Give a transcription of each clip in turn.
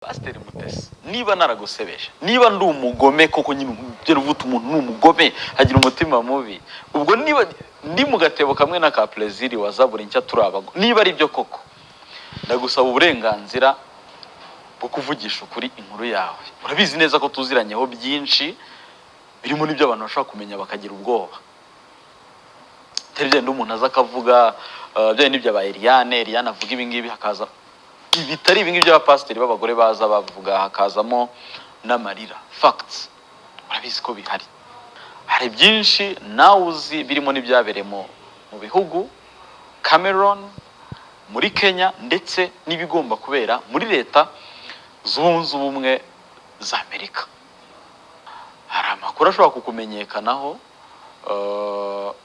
pasiteri mutesi niba naragusebeje niba ndi umugome koko nyine ugera uvuta umuntu ni umugome agira umutima mubi. Ubwo niba ndi mu gatebo kamwe na ka perezida wa zaburi nshya turi abago niba ari byo koko ndagusaba uburenganzira bwo kuvugisha ukuri inkuru yawe. Urabizi neza ko tuziranyeho byinshi birimo n'ibyo abantu bashobora kumenya bakagira ubwoba. Byenda umuntu aza akavuga uh, bya n'ibyo aba Eliane Eliane avuga ibi ngibi hakaza bitari ibi ngibi by'abapasiteri b'abagore baza bavuga hakazamo n'amarira. Facts. Urabizi ko bihari. Hari byinshi nawe uzi birimo n'ibyabereye mu bihugu Cameroon muri Kenya ndetse n'ibigomba kubera muri leta zunze ubumwe za Amerika. Hari amakuru ashobora kukumenyekanaho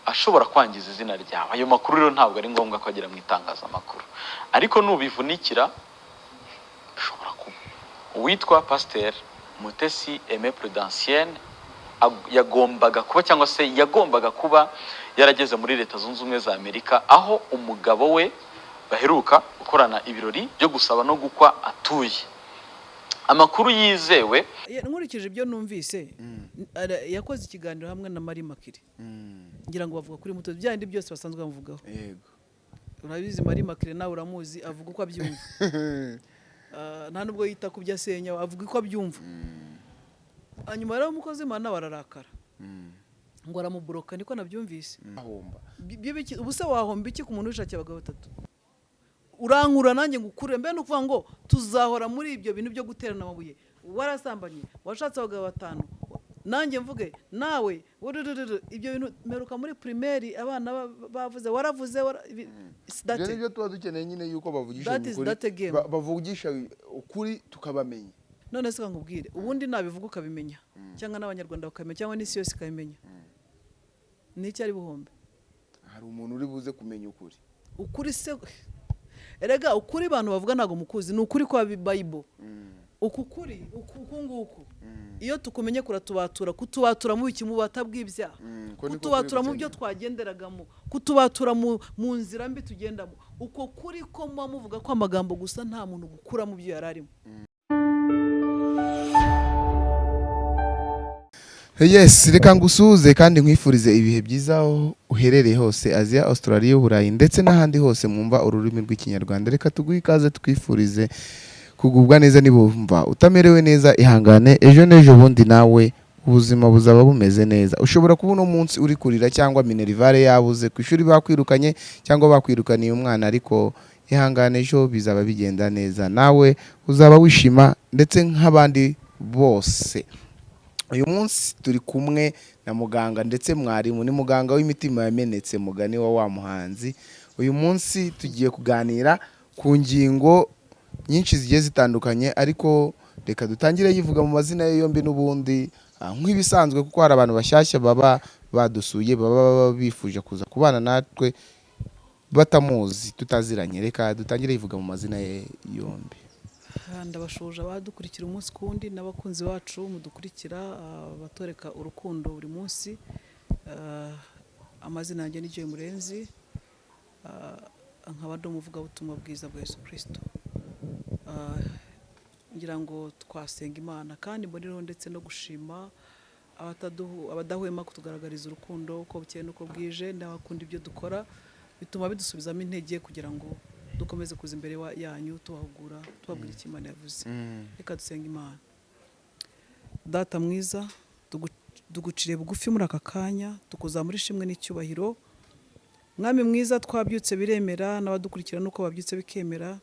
ashobora kwangiza izina ryawe. Ayo makuru rero ntabwo ari ngombwa ko agera mu itangazamakuru. Ariko nubivunikira bishobora kuba uwitwa pasiteri mutesi eme prudensienne ag- yagombaga kuba cyangwa se yagombaga kuba yarageze muri leta zunze ubumwe za amerika aho umugabo we baheruka gukorana ibirori byo gusaba no gukwa atuye. Amakuru yizewe. Nkurikije ibyo numvise ara- yakoze ikiganiro hamwe na Marie Makire ngira ngo bavuga kuri muto bya bindi byose basanzwe bamuvugaho yego. Urabizi Marie Makire nawe uramuzi avuga uko abyumva. Ah, nta nubwo yita ku byo asenya avuga uko abyumva. Hanyuma rero umukozi w'Imana nawe ararakara ngo aramuburoka niko nabyumvise. Ubu se wahomba iki ku muntu wishakiye abagabo batatu? Urankura nanjye ngo ukure mbe ni ukuvuga ngo tuzahora muri ibyo bintu byo guterana amabuye. Warasambanye washatse abagabo batanu nanjye mvuge nawe ibyo bintu mperuka muri primaire abana ba- bavuze waravuze that ibyo it. ni byo tuba dukeneye nyine yuko bavugisha ukuri tukabamenya. None se nkubwire ubundi nabivuga ukabimenya. Cyangwa n'abanyarwanda bakamenya cyangwa n'isi yose ikabimenya. Ni iki ari buhombe hari umuntu uri buze kumenya ukuri. Ukuri se erega ukuri abantu bavuga ntabwo mukuzi ni ukuri kwa bibayibolo uku kuri uku uku nguku. Iyo tukumenye kuratubatura kutubatura mu biki mu bubata bw'ibyaha. Mm, kutubatura mu byo twagenderagamo kutubatura mu mu nzira mbi tugendamo uko kuri ko muba muvuga ko amagambo gusa nta muntu gukura mu byo yari arimo yes reka ngusuhuze kandi nkwifurize ibihe byiza uherereye hose aziya australia uburayi ndetse n'ahandi hose mwumva ururimi rw'ikinyarwanda. Reka tuguhe ikaze twifurize kugubwa neza nibumva utamerewe neza ihangane ejo n'ejo bundi nawe ubuzima buzaba bumeze neza. Ushobora kuba uno munsi uri kurira cyangwa minerivare yabuze ku ishuri bakwirukanye cyangwa bakwirukaniye umwana ariko ihangane ejo bizaba bigenda neza. Nawe uzaba wishima ndetse nk'abandi bose. Uyu munsi turi kumwe na muganga ndetse mwarimu. Ni muganga w'imitima yamenetse mugani wa wa muhanzi. Uyu munsi tugiye kuganira ku ngingo nyinshi zigiye zitandukanye ariko reka dutangire yivuga mu mazina ye yombi n'ubundi ah, nk'ibisanzwe kuko hari abantu bashyashya baba badusuye baba bifuje kuza kubana natwe batamuzi tutaziranye. Reka dutangire yivuga mu mazina ye yombi. Ndabashuje abadukurikira umunsi ku wundi n'abakunzi bacu mudukurikira ah, batoreka urukundo buri munsi Ah, amazina yanjye ni Joy Murenzi Ah, nkaba ndi umuvugabutumwa bwiza bwa Yesu Kristo. Ah, ngira ngo twasenga imana kandi mboneraho ndetse no gushima abadahwema kutugaragariza urukundo uko bukeye n'uko bwije n'abakunda ibyo dukora bituma bidusubizamo intege kugira ngo dukomeze kuza imbere yanyu tubahugura tubabwira icyo imana yavuze. Reka dusenga imana. Data mwiza tuguciriye bugufi muri aka kanya tukuzamura ishimwe n'icyubahiro. Mwami mwiza twabyutse biremera n'abadukurikira nuko babyutse bikemera.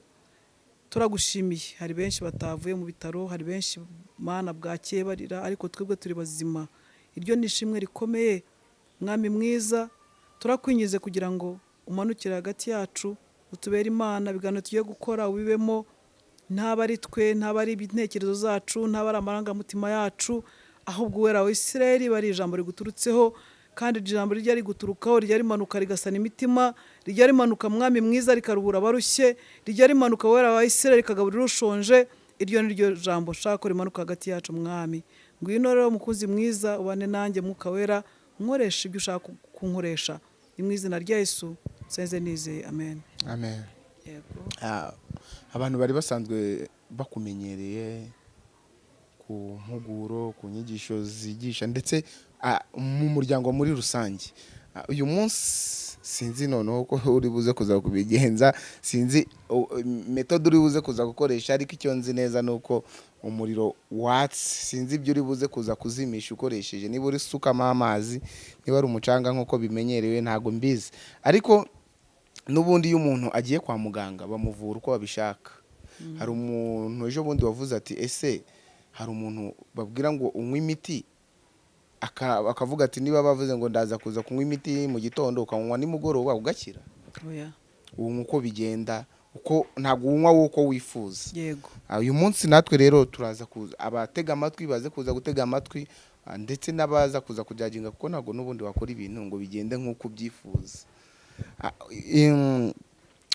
Turagushimiye. Hari benshi batavuye mu bitaro hari benshi mana bwakeye barira ariko twebwe turi bazima. Iryo ni ishimwe rikomeye. Mwami mwiza turakwinyize kugira ngo umanukire hagati yacu utubere imana ibiganiro tugiye gukora ubibemo ntaba ari twe ntaba ari intekerezo zacu ntaba ari amarangamutima yacu ahubwo uwera wa isirayeli bari ijambo riguturutseho kandi iryo jambo rijya riguturukaho rijya rimanuka rigasana imitima rijya rimanuka mwami mwiza rikaruhura abarushye rijya rimanuka wera wa isirayeli rikagaburira ushonje iryo ni ryo jambo shaka ko rimanuka hagati yacu mwami. Ngwino rero mukuzi mwiza ubane nanjye mwuka wera nkoresha ibyo ushaka kunkoresha. Ni mu izina rya yesu. Senze nizeye amen. Amen. Yego. Ah, abantu bari basanzwe bakumenyereye ku mpuguro ku nyigisho zigisha ndetse ah, mu muryango muri rusange. Ah, uyu munsi sinzi noneho ko uri buze kuza kubigenza sinzi metode uri buze kuza gukoresha ariko icyo nzi neza ni uko umuriro watsi sinzi ibyo uri buze kuza kuzimisha ukoresheje. Niba uri sukamo amazi niba ari umucanga nk'uko bimenyerewe ntabwo mbizi. Ariko n'ubundi iyo umuntu agiye kwa muganga bamuvura uko babishaka. Hari umuntu ejo bundi wavuze ati ese hari umuntu babwira ngo unywe imiti? Aka- akavuga ati niba bavuze ngo ndaza kuza kunywa imiti mu gitondo ukanywa nimugoroba ugakira. Ubu uko bigenda uko ntabwo unywa wowe uko wifuza. Yego. Ah, uyu munsi natwe rero turaza kuza abatega amatwi baze kuza gutega amatwi ah, ndetse n'abaza kuza kujaginga kuko ntabwo n'ubundi wakora ibintu ngo bigende nk'uko ubyifuza.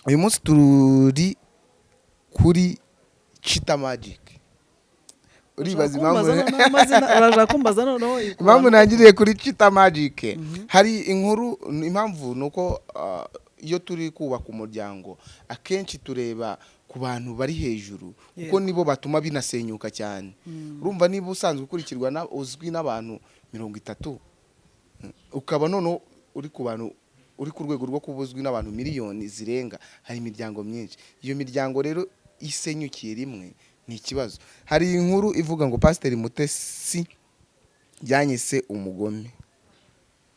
Uyu munsi turi kuri chita magic uribaza impamvu ntangiriye kuri chita magic hari inkuru impamvu ni uko ah, iyo turi kubaka umuryango akenshi tureba ku bantu bari hejuru kuko nibo batuma binasenyuka cyane. Urumva niba usanzwe ukurikirwa uzwi n'abantu mirongo itatu. Mm, ukaba noneho uri ku bantu uri ku rwego rwo kuba uzwi n'abantu miliyoni zirenga hari imiryango myinshi. Iyo miryango rero isenyukiye rimwe ni ikibazo. Hari inkuru ivuga ngo pasiteri mutesi yanyise umugome.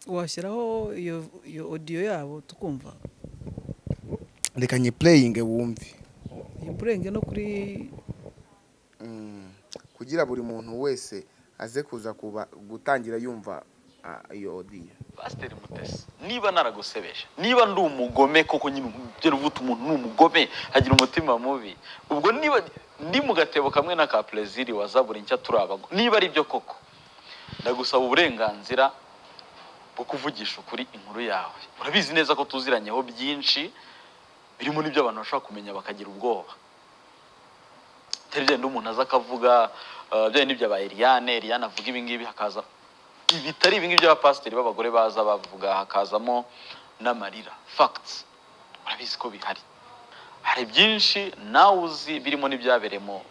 Washyiraho iyo iyo odiyo yabo tukumva? Reka nye pureyinge wumve. Iyi burenge no kuri Mm, kugira buri muntu wese aze kuza kuba gutangira yumva ah, iyo odiyo pasiteri mutesi niba naragusebeje niba ndi umugome koko nyine ugera uvuta umuntu ni umugome agira umutima mubi ubwo niba ndi mu gatebo kamwe na ka perezida wa zaburi nshya turabago niba ari byo koko ndagusaba uburenganzira bwo kuvugisha ukuri inkuru yawe. Urabizi neza ko tuziranyeho byinshi birimo n'ibyo abantu bashobora kumenya bakagira ubwoba. Atari bya umuntu aza akavuga uh, bya bindi bya ba Eliane Eliane avuga ibi ngibi hakaza bitari ibi ngibi by'abapasiteri b'abagore baza bavuga hakazamo n'amarira. Facts. Urabizi ko bihari. Hari byinshi nawe uzi birimo n'ibyabereye mu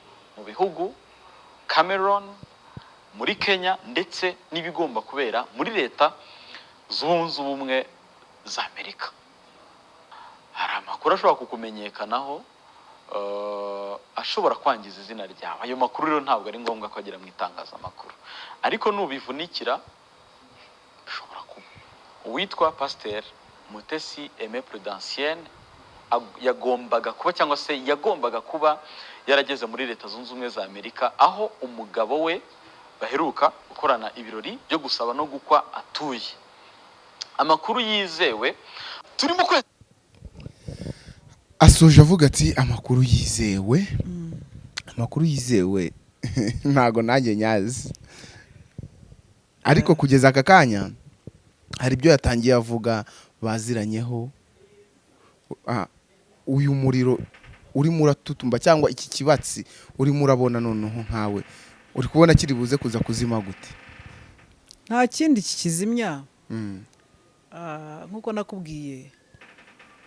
bihugu Cameroon muri Kenya ndetse n'ibigomba kubera muri leta zunze ubumwe za Amerika. Hari amakuru ashobora kukumenyekanaho ashobora kwangiza izina ryawe. Ayo makuru rero ntabwo ari ngombwa ko agera mu itangazamakuru. Ariko nubivunikira bishobora kuba. Uwitwa pasiteri mutesi eme prudensienne ag- yagombaga kuba cyangwa se yagombaga kuba yarageze muri leta zunze ubumwe za amerika aho umugabo we baheruka gukorana ibirori byo gusaba no gukwa atuye. Amakuru yizewe turi mu kwezi asoje avuga ati amakuru yizewe. Amakuru yizewe. Ntago nanjye nyazi. Ariko kugeza aka kanya hari ibyo yatangiye avuga baziranyeho. Uyu muriro urimo uratutumba cyangwa iki kibatsi urimo urabona noneho nkawe. Uri kubona kiri buze kuza kuzima gute? Nta kindi kikizimya. Mm, ah, nk'uko nakubwiye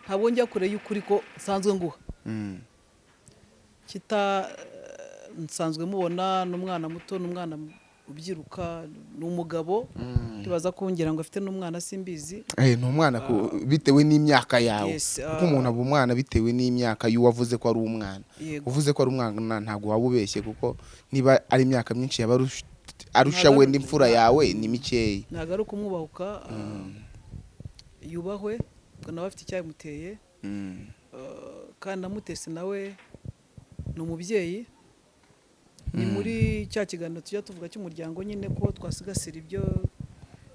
ntabwo njya kure y'ukuri ko nsanzwe nguha. Mm, kita eh, nsanzwe mubona n'umwana muto n'umwana ubyiruka ni umugabo mm. ntibaza kongera ngo afite n'umwana simbizi. Eh, ni umwana bitewe n'imyaka yawe. Yes, kuko ah. umuntu aba umwana bitewe n'imyaka y'uwavuze ko ari umwana. Uvuze ko ari umwana ntabwo waba ubeshye kuko niba ari imyaka myinshi yaba arusha- we n'imfura yawe ni mikeya. Ntabwo ari ukumwubahuka ah, yubahwe. ubwo nawe afite icyabimuteye Mm, ah, kandi namutesi nawe ni umubyeyi. Ni muri cya kiganiro tujya tuvuga cy'umuryango nyine ko twasigasira ibyo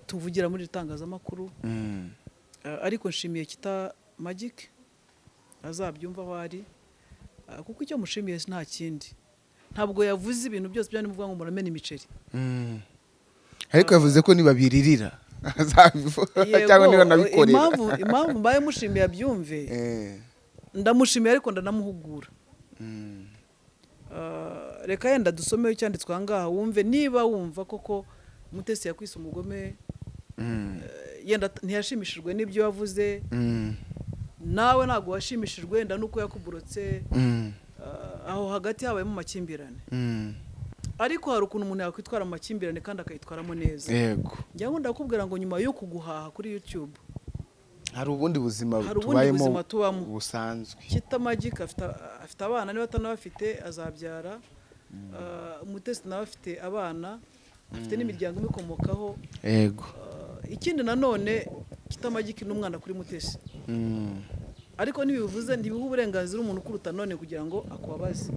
tuvugira muri iri tangazamakuru mm, Ah, ariko nshimiye kita magic azabyumva aho ari. Ah, kuko icyo mushimiye nta kindi. Ntabwo yavuze ibintu byose byari muvuga ngo muramena imiceri. Ariko yavuze ko nibabiririra. cyangwa niba nabikorera. impamvu mbaye mushimiye abyumve. Eh, ndamushimiye ariko ndanamuhugura. Mm, Ah, reka yenda dusomeho icyanditswe aha ngaha wumve. Niba wumva koko mutesi yakwise umugome mm, eh, yenda ntiyashimishijwe n'ibyo wavuze mm, nawe ntabwo washimishijwe wenda nuko yakuburotse mm, ah, aho hagati habayemo amakimbirane. Ariko hari ukuntu umuntu yakwitwara mu makimbirane kandi akayitwaramo neza. Yego. Njya nkunda kukubwira ngo nyuma yo kuguhaha kuri youtube hari ubundi buzima tubamo. busanzwe. Kita magike afite abana niba atanabafite azabyara. Ah, umutesi nawe afite abana afite n'imiryango imukomokaho yego. Ah, ikindi nanone kita magike ni umwana kuri mutesi Mm. ariko ntibivuze ntibiha uburenganzira umuntu ukuruta none kugira ngo akubabaze.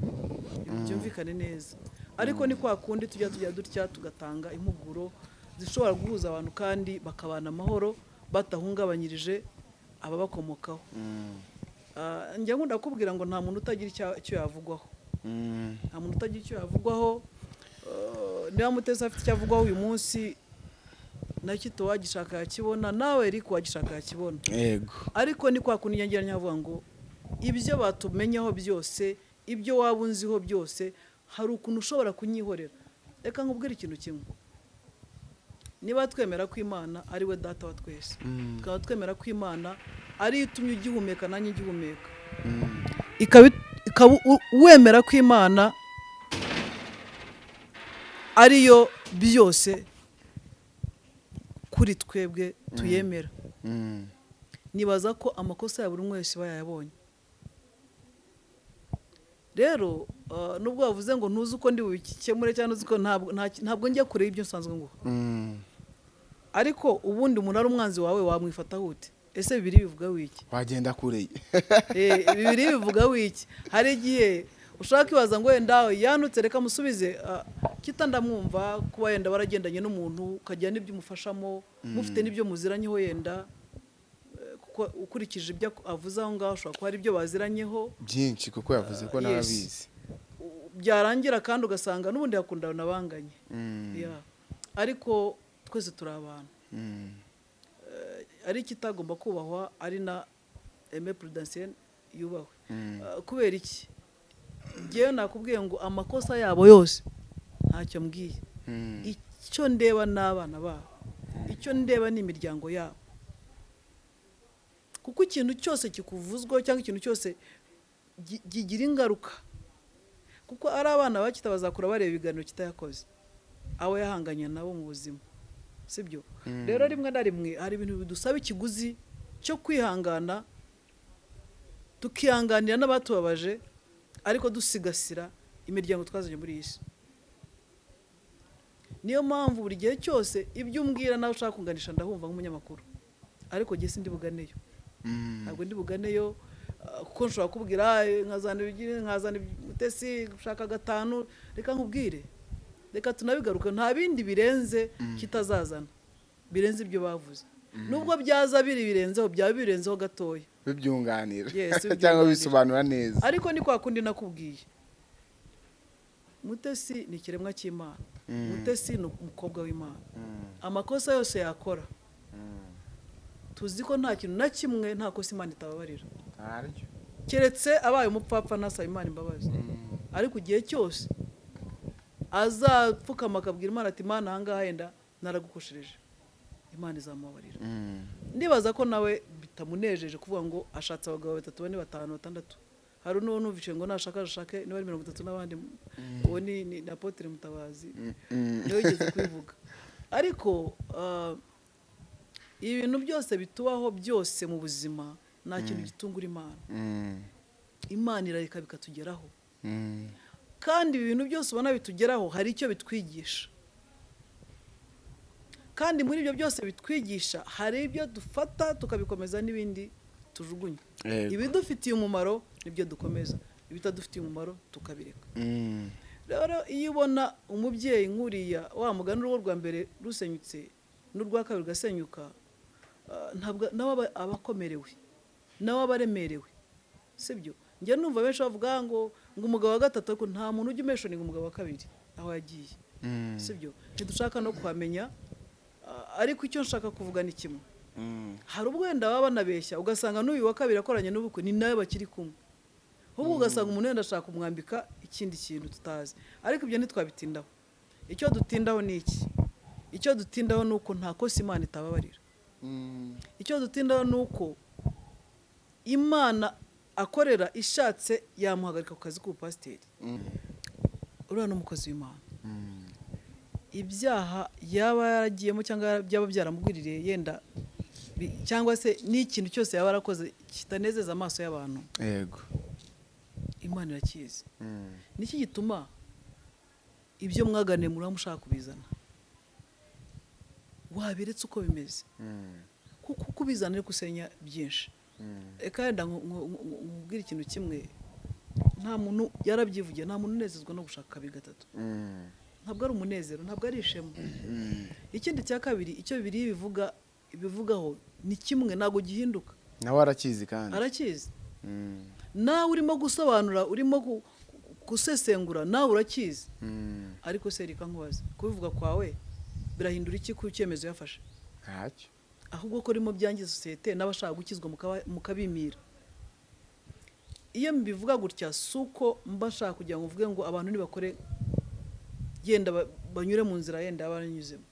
Byumvikane neza. Ariko ni kwa kundi tujya tujya dutya tugatanga impuguro zishobora guhuza abantu kandi bakabana amahoro batahungabanyirije ababakomokaho Mm. Ah, njya nkunda kukubwira ngo nta muntu utagira icyo yavugwaho Mm. nta muntu utagira icyo yavugwaho Ah, niba mutesi afite icyo avugwaho uyu munsi na kito wagishaka yakibona nawe ariko wagishaka yakibona yego ariko ni kwa kundi nyagira nyavuga ngo ibyo batumenyaho byose ibyo waba unziho byose hari ukuntu ushobora kunyihorera reka nkubwire ikintu kimwe niba twemera ko imana ari we data wa twese Mm. tukaba twemera ko imana ariyo itumye ugihumeka nanjye ngihumeka Mm. ikaba wemera ko imana ariyo byose kuri twebwe tuyemera Mm. nibaza ko amakosa ya buri wese aba yayabonye rero ah, nubwo bavuze ngo ntuzi uko ndi bubikemure cyangwa uzi ko ntabwo nta- ntabwo njya kure y'ibyo nsanzwe nguha. Mm. ariko ubundi umuntu ari umwanzi wawe wamwifataho ute ese bibiri bivuga wiki? Wagenda kure. Eh, bibiri bivuga wiki. Hari igihe ushaka kwibaza ngo wenda yanutse reka musubize. Ah, kita ndamwumva kuba yenda waragendanye n'umuntu ukagira n'ibyo umufashamo mufite n'ibyo muziranyeho yenda. eh, ukurikije ibyo avuze aho ngaho ushobora kuba hari ibyo baziranyeho. Byinshi kuko yavuze ko Ah, nawe yes. abizi u- byarangira kandi ugasanga n'ubundi hakundana banganye Mm. Ariko twese turi abantu. Mm. ari ikitagomba kubahwa ari na eme prudensienne yubahwe. Mm. Uh, kubera iki? Ngewe nakubwiye ngo amakosa yabo yose ntacyo mbwiye. Icyo ndeba ni abana babo icyo ndeba ni imiryango yabo. Kuko ikintu cyose kikuvuzwaho cyangwa ikintu cyose gi- kigira ingaruka. Kuko ari abana bakita bazakura bareba ibiganiro kitayakoze. Abo yahanganye nabo mu buzima. Sibyo? Mm. rero rimwe na rimwe hari ibintu bidusaba ikiguzi cyo kwihangana tukihanganira n'abatubabaje ariko dusigasira imiryango twazanye muri iyi si. Niyo mpamvu buri gihe cyose ibyo umbwira nawe ushaka kunganisha ndahumva nk'umunyamakuru. Ariko jye sindi buganeyo. Ntabwo ndi buganeyo ah, kuko nshobora kubwira "Ah, nkazana nkazana umutesi gushaka gatanu reka nkubwire. Reka tunabigaruke. Nta bindi birenze kitazazana birenze ibyo bavuze. Nubwo byaza biri birenzeho byaba birenzeho gatoya. Bibyunganira. Cyangwa bisobanura neza. Ariko ni kwa kundi nakubwiye. Mutesi ni ikiremwa cy'imana. Mm. mutesi ni umukobwa w'imana. Mm. amakosa yose yakora Mm. Tuzi ko nta kintu na kimwe nta kosa imana itababarira keretse abaye umupfapfa ntasaba imana imbabazi. Ariko igihe cyose azapfukama akabwira imana ati imana ahangaha yenda naragukoshereje imana izamubabarira. Mm. ndibaza ko nawe bitamunejeje kuvuga ngo ashatse abagabo batatu bane batanu batandatu. Hari n'uwo numvise ngo nashaka ashake niba ari mirongo itatu n'abandi. Uwo ni na apotre mutabazi. Mm. ni we wigeze kubivuga ariko ah, ibintu byose bitubaho byose mu buzima nta kintu gitungura imana. Mm. imana irareka bikatugeraho. Mm. kandi ibi bintu byose ubona bitugeraho hari icyo bitwigisha. Kandi muri ibyo byose bitwigisha hari ibyo dufata tukabikomeza n'ibindi tujugunya. Ibidufitiye umumaro ni byo dukomeza. Ibitadufitiye umumaro tukabireka. Mm. rero iyo ubona umubyeyi nk'uriya wa mugani urugo rwa mbere rusenyutse n'urwa kabiri rugasenyuka ntabwo nawe aba- akomerewe nawe aba aremerewe sibyo? Njya numva benshi bavuga ngo ngo umugabo wa gatatu ariko nta muntu ujya umeshoninga umugabo wa kabiri aho yagiye. Mm. sibyo? Ntidushaka no kuhamenya ah, ariko icyo nshaka kuvuga ni kimwe. Mm. hari ubwo wenda baba banabeshya ugasanga n'uyu wa kabiri akoranye n'ubukwe ni nawe bakiri kumwe. Ahubwo ugasanga umuntu wenda ashaka kumwambika ikindi kintu tutazi. Ariko ibyo ntitwabitindaho. Icyo dutindaho ni iki? Icyo dutindaho ni uko nta kosa imana itababarira. Mm. Icyo dutindaho ni uko imana akorera ishatse yamuhagarika ku kazi k'ubupasiteri. Uriya ni umukozi w'imana. Ibyaha yaba yaragiyemo cyangwa byaba byaramugwiririye yenda cyangwa se n'ikintu cyose yaba yarakoze kitanezeza amaso y'abantu. Yego. Imana irakizi. Niki gituma ibyo mwaganiye muri mushaka kubizana? Wabiretse uko bimeze. Kuko uko ubizana ari gusenya byinshi reka wenda nku- nku- nku- nkubwire ikintu kimwe. Nta muntu yarabyivugiye nta muntu unezezwa no gushaka kabiri gatatu. Ntabwo ari umunezero ntabwo ari ishema. Ikindi cya kabiri icyo bibiri bivuga bivugaho ni kimwe ntabwo gihinduka. Nawe arakizi kandi. Arakizi. Mm. nawe urimo gusobanura urimo gu- gu- gusesengura nawe urakizi. Ariko se reka nkubaze kubivuga kwawe. Birahindura iki ku cyemezo yafashe? Ntacyo. Ahubwo ko urimo byangiza sosiyete n'abashaka gukizwa mukabimira iyo mbivuga gutya si uko mba nshaka kugira ngo mvuge ngo abantu nibakore yenda ba- banyure mu nzira yenda baranyuzemo.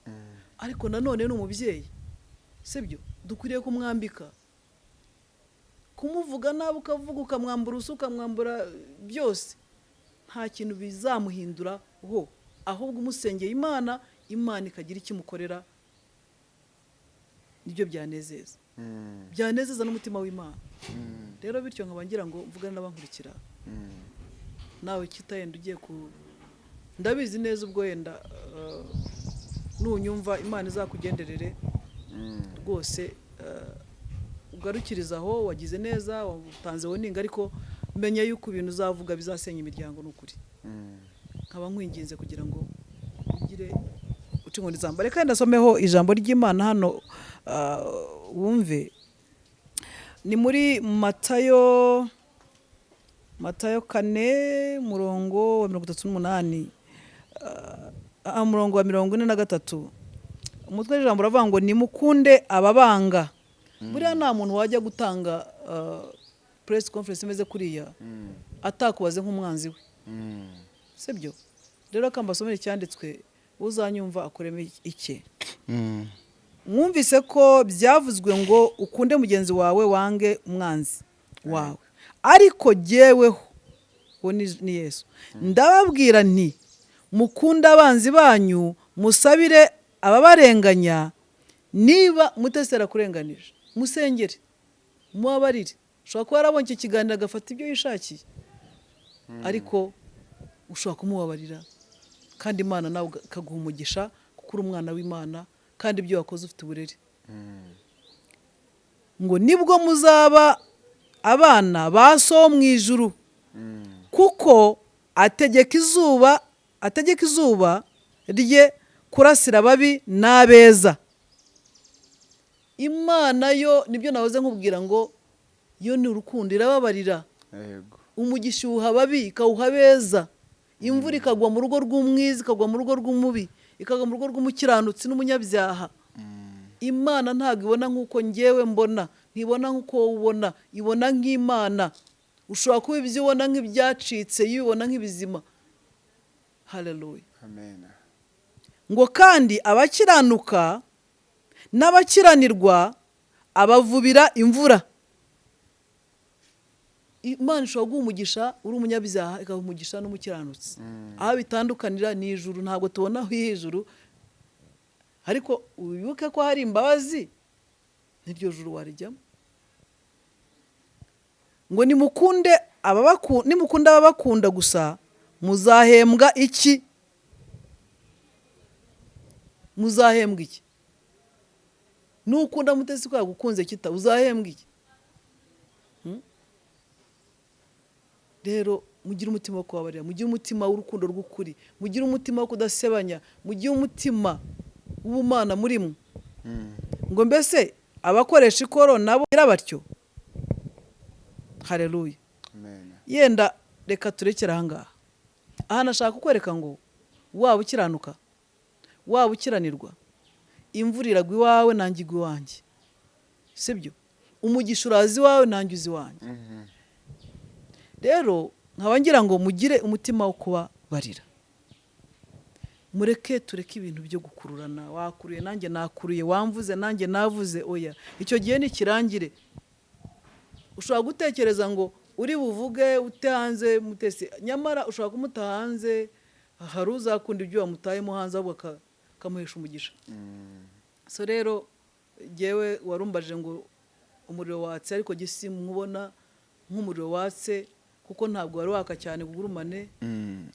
Ariko nanone ni umubyeyi sibyo? Dukwiriye kumwambika. Kumuvuga nabi ukavuga ukamwambura ubusa ukamwambura byose. Nta kintu bizamuhindura ho. Ahubwo umusengeye imana imana ikagira icyo imukorera ni byo byanezeza. Mm. byanezeza n'umutima w'imana. Mm. rero bityo nkaba ngira ngo mvugane n'abankurikira. Mm. nawe kitayenda ugiye ku? Ndabizi neza ubwo wenda uh, nunyumva imana izakugenderere. Rwose uh, ugarukiriza aho wagize neza watanze woninga ariko menya yuko ibintu uzavuga bizasenya imiryango ni ukuri nkaba nkwinginze kugira ngo inkoni zamba reka ndasomeho ijambo ry'imana hano ah, wumve. Ni muri matayo matayo kane murongo wa mirongo itatu n'umunani. Umurongo wa mirongo ine na gatatu. Umutwe w'ijambo uravuga ngo nimukunde ababanga. Buriya nta muntu wajya gutanga press conference imeze kuriya Mm. atakubaze nk'umwanzi we. Mm. sibyo? Rero kambasomere icyanditswe. Uzanyumva akuremo icye Mm. mwumvise ko byavuzwe ngo ukunde mugenzi wawe wange umwanzi wawe. Ariko jyeweho uwo ni yesu. Ndababwira nti mukunde abanzi banyu musabire ababarenganya niba mutesera kurenganije musengere mubabarire. Ushobora kuba yarabonye icyo kiganiro agafata ibyo yishakiye. Ariko ushobora kumubabarira. Kandi imana nawe ikaguha umugisha kuko uri umwana w'imana kandi ibyo wakoze ufite uburere. Mm. ngo ni bwo muzaba abana ba so mu ijuru. Mm. kuko ategeka izuba ategeka izuba rye kurasira ababi n'abeza. Imana yo ni byo nahoze nkubwira ngo yo ni urukundo irababarira. Umugisha uwuha ababi ikawuha abeza. Imvura ikagwa mu rugo rw'umwiza ikagwa mu rugo rw'umubi ikagwa mu rugo rw'umukiranutsi n'umunyabyaha. Imana ntabwo ibona nk'uko ngewe mbona ntibona nk'uko wowe ubona ibona nk'imana. Ushobora kuba ibyo ubona nk'ibyacitse iyo ubibona nk'ibizima. Haleluya Amen. ngo kandi abakiranuka n'abakiranirwa abavubira imvura. Imana ishobora guha umugisha uri umunyabyaha ikaha umugisha n'umukiranutsi. Aho bitandukanira ni ijuru ntabwo tubona aho ijuru ariko wibuke ko hari imbabazi n'iryo juru warijyamo. Ngo nimukunde nimukunda ababakunda gusa muzahembwa iki? Muzahembwa iki? Nukunda mutesi ko yagukunze kita uzahembwa iki? Rero mugire umutima wo kubabarira mugire umutima w'urukundo rw'ukuri mugire umutima wo kudasebanya mugire umutima w'ubumana muri mwe. Mm. ngo mbese abakoresha ikoro nabo bagira batyo? Hareruya Amen. yenda reka turekere ahangaha aha nashaka kukwereka ngo waba ukiranuka waba ukiranirwa imvura iragwa iwawe nanjye igwa iwanjye. Sibyo? Umugisha uraza iwawe nanjye uzi iwanjye. Mhm. Rero nkaba ngira ngo mugire umutima wo kubabarira. Mureke tureke ibintu byo gukururana. Wakuruye nanjye nakuruye. Wamvuze nanjye navuze. Oya icyo gihe nikirangire. Ushobora gutekereza ngo uri buvuge ute hanze mutesi. Nyamara ushobora kumuta hanze hari uzakunda ibyo wamutayemo hanze ahubwo aka- akamuhesha umugisha. So rero jyewe warumbaje ngo umuriro watse ariko jye simubona nk'umuriro watse kuko ntabwo wari waka cyane ngo ugurumane Mm.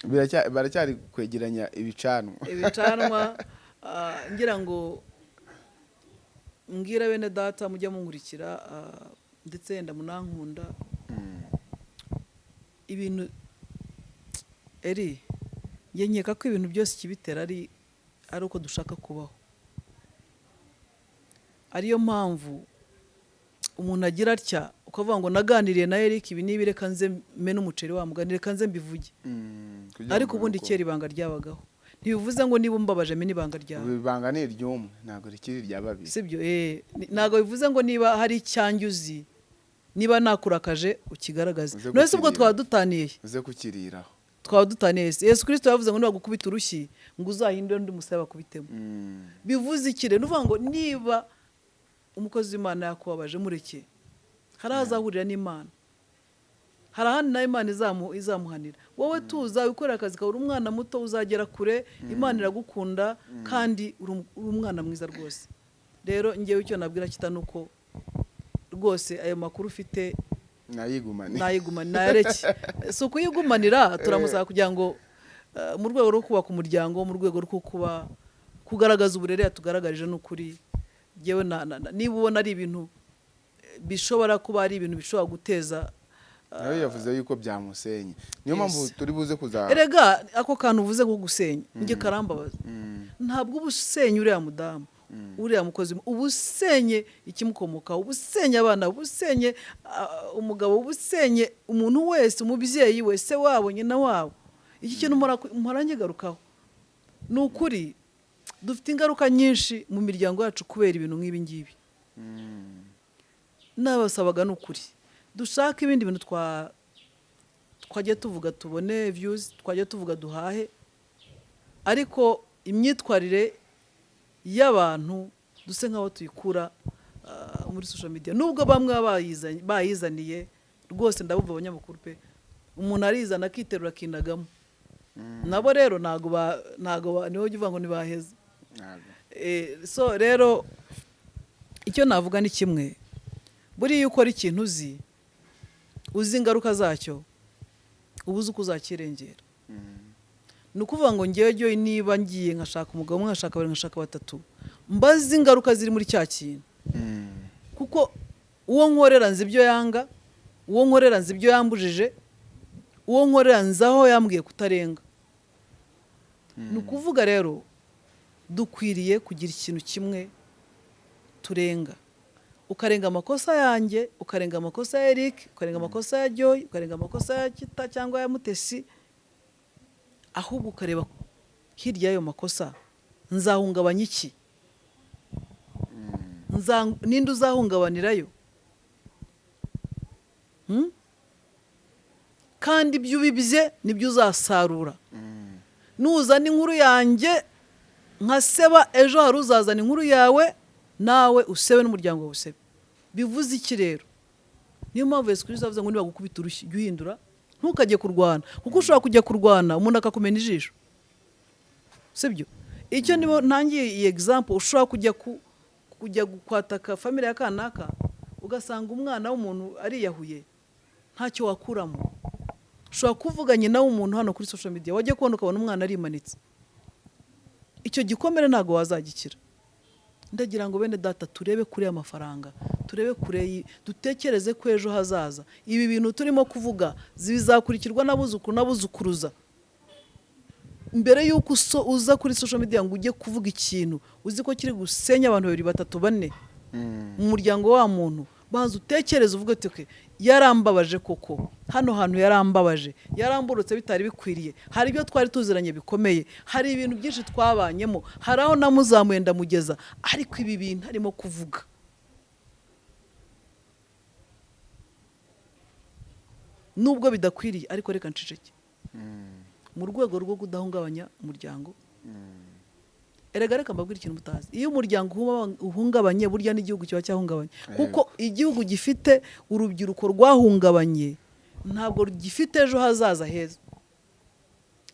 Baracyari kwegeranya ibicanwa. Ibicanwa ah, ngira ngo mbwira bene data mujya munkurikira ah, ndetse yenda munankunda. Ibintu eri nkeka ko ibintu byose ikibitera ari ari uko dushaka kubaho. Ariyo mpamvu umuntu agira atya ukavuga ngo naganiriye na Eric ibi nibi reka nze mene umuceri wa mugani reka nze mbivuge. Mm. Ariko ubundi kera ibanga ryabagaho. Ntibivuze ngo niba umbabaje mene ibanga ryawe. Ibanga ni iry'umwe ntabwo rikiri irya babiri. Sibyo eh ntabwo bivuze ngo niba hari icyanjye uzi niba nakurakaje ukigaragaze. None ubwo twaba dutaniye uze kukiriraho twaba dutaniye yesu kirisito yavuze ngo nibagukubita urushyi ngo uzahindure undi musaya bakubitemo. Mm. bivuze iki rero? Uvuga ngo niba umukozi w'imana yakubabaje mureke hari aho azahurira n'imana. Hari ahandi nawe imana izamu- izamuhanira. Wowe tuza wikorera akazi kawe uri umwana muto uzagera kure imana iragukunda kandi uri um- umwana mwiza rwose. Rero ngewe icyo nabwira kita ni uko rwose ayo makuru ufite nayareke si ukuyigumanira turamusaba kugira ngo eh, mu rwego rwo kubaka umuryango mu rwego rwo kuba kugaragaza uburere yatugaragarije n'ukuri. Yewe niba ubona ari ibintu eh, bishobora kuba ari ibintu bishobora guteza nawe yavuze yuko byamusenye. Niyo mpamvu turi buze kuza erega ako kantu uvuze ko gusenya njye karambabaza. Mm. ntabwo uba usenya uriya mudamu uriya mukozi. Uba usenye ikimukomokaho uba usenye abana uba usenye ah, umugabo uba usenye umuntu wese umubyeyi we se wabo nyina wabo. Iki kintu nkigarukaho ni ukuri dufite ingaruka nyinshi mu miryango yacu kubera ibintu nk'ibi ngibi. Mm. Nabasabaga ni ukuri dushake ibindi bintu twa twajya tuvuga tubone views twajya tuvuga duhahe. Ariko imyitwarire y'abantu duse nk'aho tuyikura ah, muri social media. Nubwo bamwe bayizaniye rwose ndabumva abanyamakuru pe umuntu arizana akiterura akinagamo nabo rero ba- ni ho ujya uvuga ngo ntibaheze Ntabwo. Eh, so rero icyo navuga ni kimwe. Buriya iyo ukora ikintu uzi uzi ingaruka zacyo uba uzi uko uzakirengera. Ni ukuvuga ngo ngewe niba ngiye nkashaka umugabo umwe nkashaka babiri nkashaka batatu mbazi ingaruka ziri muri cya kintu. Mm. kuko uwo nkorera nzi ibyo yanga uwo nkorera nzi ibyo yambujije uwo nkorera nzi aho yambwiye kutarenga. Ni ukuvuga rero dukwiriye kugira ikintu kimwe turenga. Ukarenga amakosa yanjye ukarenga amakosa ya Eric ukarenga amakosa ya Joy ukarenga amakosa ya Kita cyangwa ya Mutesi ahubwo ukareba hirya y'ayo makosa nzahungabanya iki? Nza- ninde uzahungabanirayo Hmm? kandi ibyo ubibye ni byo uzasarura. Nuzana inkuru yanjye nkaseba ejo hari uzazana inkuru yawe nawe usebe n'umuryango wawe usebe bivuze iki rero? Niyo mpamvu yesu kirisito avuze ngo nibagukubita urushyi jya uhindura ntukajye kurwana. Kuko ushobora kujya kurwana umuntu akakumena ijisho. Sibyo? Icyo nibo ntangiye iyi egizampu ushobora kujya ku kujya kwataka famire ya kanaka ugasanga umwana w'umuntu ariyahuye ntacyo wakuramo. Ushobora kuvuga nyina w'umuntu hano kuri social media wajya kubona ukabona umwana arimanitse. Icyo gikomere ntabwo wazagikira. Ndagira ngo bene data turebe kure y'amafaranga turebe kure dutekereze ko ejo hazaza. Ibi bintu turimo kuvuga bizakurikirwa n'abuzukuru n'abuzukuruza. Mbere y'uko uza kuri social media ngo ujye kuvuga ikintu uzi ko kiri gusenya abantu babiri batatu bane. Mm. mu muryango wa muntu banza utekereze uvuge uti "Okay, yarambabaje koko. Hano hantu yarambabaje. Yaramburutse bitari bikwiriye. Hari ibyo twari tuziranye bikomeye. Hari ibintu byinshi twabanyemo. Hari aho namuzamuye ndamugeza. Ariko ibi bintu arimo kuvuga. Nubwo bidakwiriye ariko reka nceceke. Mm. mu rwego rwo kudahungabanya umuryango Mm. Erega reka mbabwire ikintu mutazi. Iyo umuryango uhungabanye burya n'igihugu kiba cyahungabanye. Kuko igihugu gifite urubyiruko rwahungabanye ntabwo gifite ejo hazaza heza.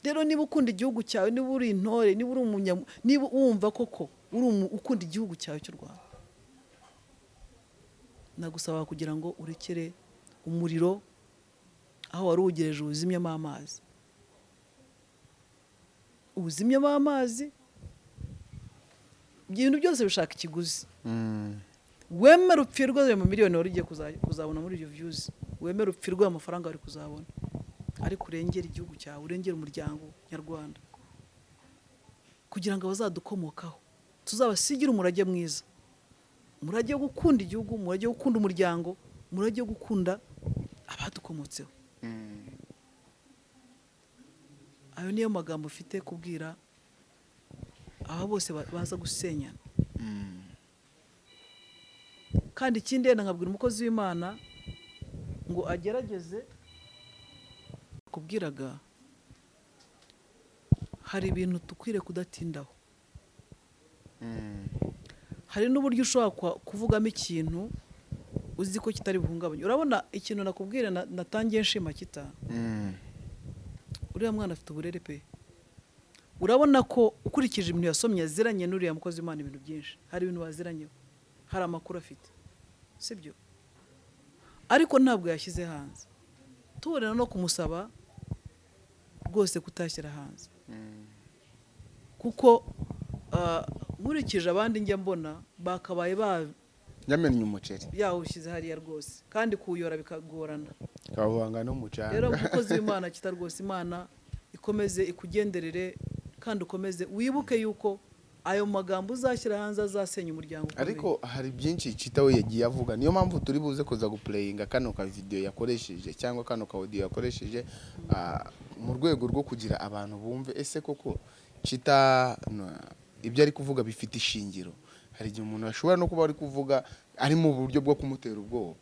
Rero niba ukunda igihugu cyawe niba uri intore niba uri umunyamu niba wumva koko uri ukunda igihugu cyawe cy'u rwanda. Nagusaba kugira ngo urekere umuriro aho wari uwugereje uwuzimyemo amazi uwuzimyemo amazi ibintu byose bishaka ikiguzi. Mm. wemere upfirwe ayo miliyoni wari ugiye kuza- kuzabona muri ibyo viyuzi wemere upfirwe ayo mafaranga wari kuzabona. Ariko urengere igihugu cyawe urengere umuryango nyarwanda. Kugira ngo abazadukomokaho tuzabasigire umurage mwiza. Umurage wo gukunda igihugu umurage wo gukunda umuryango umurage wo gukunda abadukomotseho. Mm. ayo niyo magambo ufite kubwira aba bose ba- baza gusenyana Mm. kandi ikindi yenda nkabwira umukozi w'imana ngo agerageze kubwiraga hari ibintu dukwiriye kudatindaho Mm. hari n'uburyo ushobora kuvugamo ikintu uzi ko kitari buhungabanye urabona ikintu nakubwira na- natangiye nshima kita Mm. uriya mwana afite uburere pe urabona ko ukurikije ibintu yasomye yaziranye n'uriya mukozi w'imana ibintu byinshi. Hari ibintu baziranyeho hari amakuru afite. Sibyo? Ariko ntabwo yashyize hanze. Tubonera no kumusaba rwose kutashyira hanze. Kuko ah, nkurikije abandi njya mbona bakabaye ba yamennye umuceri. yawushyize hariya rwose. Kandi kuwuyora bikagorana. Kawuvanga n'umucanga. Rero umukozi w'imana kita rwose imana ikomeze ikugenderere kandi ukomeze wibuke yuko ayo magambo uzashyira hanze azasenya umuryango ariko hari byinshi cita we yagiye avuga. Niyo mpamvu turi buze kuza gupureyinga kano ka video yakoresheje cyangwa kano ka audio yakoresheje ah, mu rwego rwo kugira abantu bumve ese koko cita ibyo ari kuvuga bifite ishingiro? Hari igihe umuntu ashobora no kuba ari kuvuga ari mu buryo bwo kumutera ubwoba.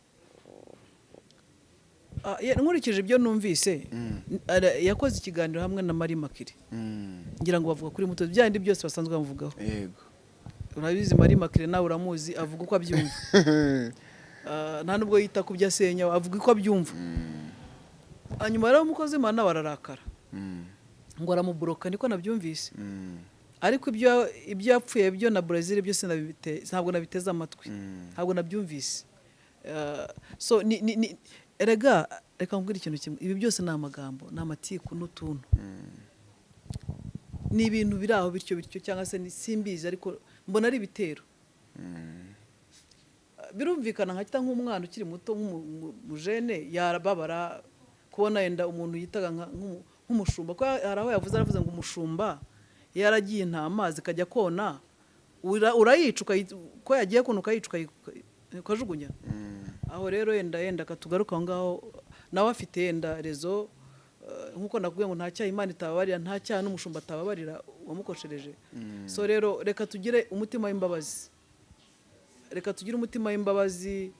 Nkurikije ibyo numvise Mm. yakoze ikiganiro hamwe na Marie Makire Mm, ngira ngo bavuga kuri muto bya bindi byose basanzwe bamuvugaho yego. Urabizi Marie Makire nawe uramuzi avuga uko abyumva. Ah, nta nubwo yita ku byo asenya avuga uko abyumva. Mm, hanyuma rero umukozi w'imana nawe ararakara. Mm, ngo aramuburoka niko nabyumvise. Ariko ibyo yapfuye byo na Brazil byose ntabwo nabiteze amatwi. Ntabwo nabyumvise. Erega reka nkubwire ikintu kimwe. Ibi byose ni amagambo ni amatiku n'utuntu ni ibintu biri aho bityo bityo cyangwa se ni- simbizi ariko mbona ari ibitero. Ah, birumvikana nkahita nk'umwana ukiri muto nk'umujene yarababara kubona yenda umuntu yitaga nk'umushumba. Ko hari aho yavuze aravuze ngo umushumba yaragiye intama zikajya kona ura- urayica ko yagiye kona ukayica ukayi- ukajugunya. Aho rero yenda yenda katugaruka aho ngaho nawe afite yenda rezo eh, nk'uko nakubwiye ngo nta cyaha imana itababarira nta cyaha n'umushumba atababarira uwamukoshereje so rero reka tugire umutima w'imbabazi. Reka tugire umutima w'imbabazi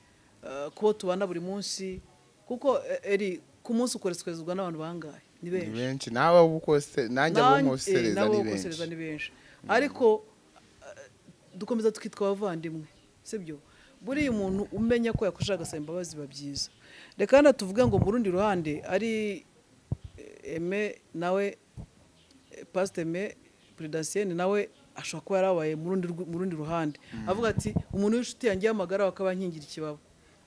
eh, kubo tubana buri munsi kuko eh, eri ku munsi ukoresezwa n'abantu bangahe? Ni benshi. Nawe ubukose nanjye eh, nabo ni benshi. benshi. Ariko eh, dukomeza tukitwa abavandimwe sibyo buriya umuntu umenya ko yakoresha agasaba imbabazi biba byiza. Reka hano tuvuge ngo mu rundi ruhande ari eh, eme nawe eh, pasite eme peredansiyeni nawe ashobora kuba yarabaye mu rundi ruhande. Avuga ati umuntu w'inshuti yanjye y'amagara akaba yankingira ikibaba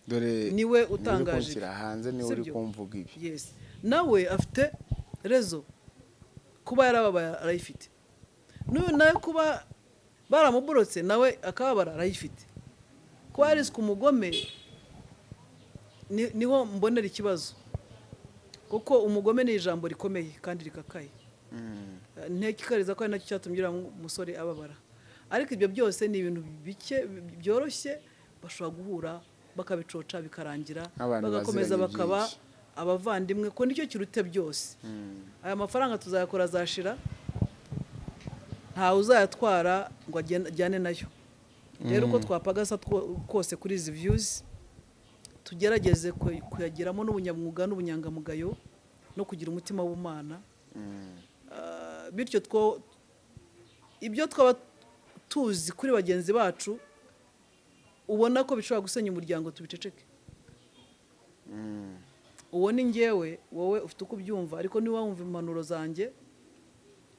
dore ni we utangaje. hanze ni we uri kumvuga ibi. Nawe afite rezo kuba yarababaye arayifite. N'uyu nawe kuba baramuborotse nawe akababara arayifite. Kuba yariswe umugome ni- ni ho mbonera ikibazo. Kuko umugome ni ijambo rikomeye kandi rikakaye. Mm. ntekikariza ko ari na cyo cyatumye uriya musore ababara. Ariko ibyo byose ni ibintu bike byoroshye bashobora guhura bakabicoca bikarangira bagakomeza bakaba abavandimwe ko ni cyo kiruta byose. Mm. aya mafaranga tuzayakora azashira ntawe uzayatwara ngo ajyane na yo. Rero uko twapagasa two- kose kuri izi viyuzi tugerageze ku- kuyagiramo n'ubunyamwuga n'ubunyangamugayo no kugira umutima w'ubumana Mm. Ah, bityo two ibyo twaba tuzi kuri bagenzi bacu ubona ko bishobora gusenya umuryango tubiceceke Mm. uwo ni ngewe wowe ufite uko ubyumva ariko niba wumva impanuro zanjye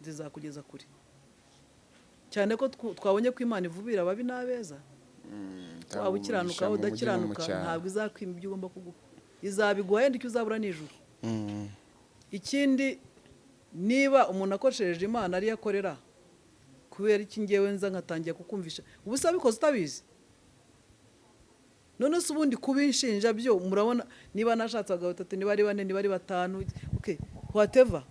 zizakugeza kure cyane ko twabonye ko imana ivubira ababi n'abeza. Waba ukiranuka waba udakiranuka ntabwo izakwima ibyo ugomba kuguha. Izabiguha yenda icyo uzabura nijoro ikindi niba umuntu akoresheje imana ariyo akorera kubera iki ngewe nza nkatangira kukumvisha? Ubu abikoze utabizi. None se ubundi kubinshinja byo murabona niba nashatse abagabo batatu niba ari bane niba ari batanu whatever.